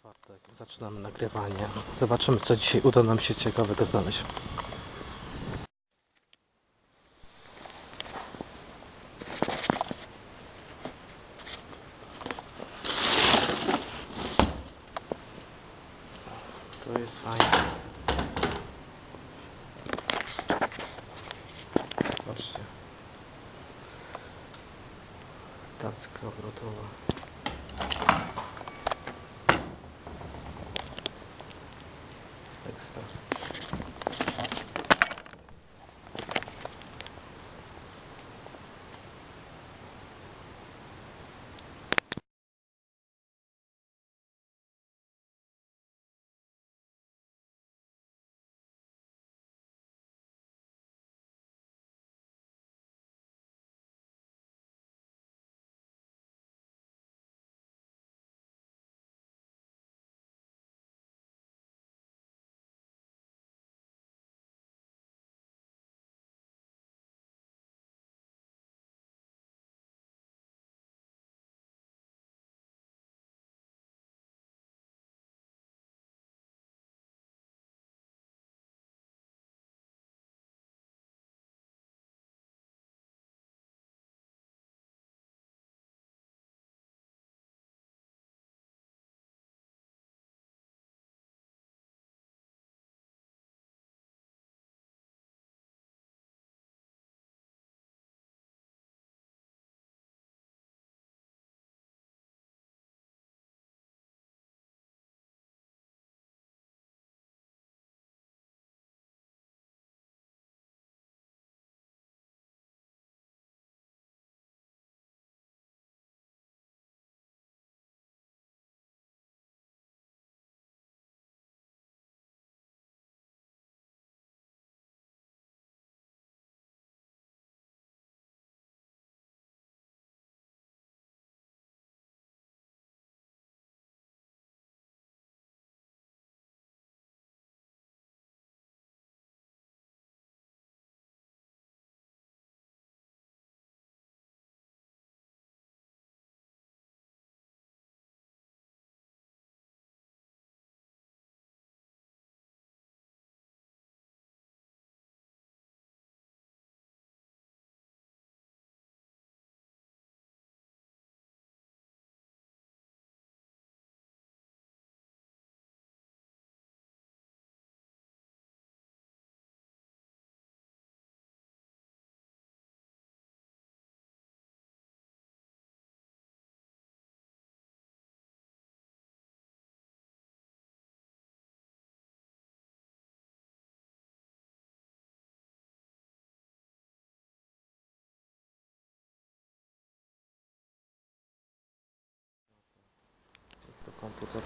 czwartek. Zaczynamy nagrywanie. Zobaczymy, co dzisiaj uda nam się ciekawego znaleźć. To jest fajne. Patrzcie. Tacka obrotowa. respuestas. Komputer.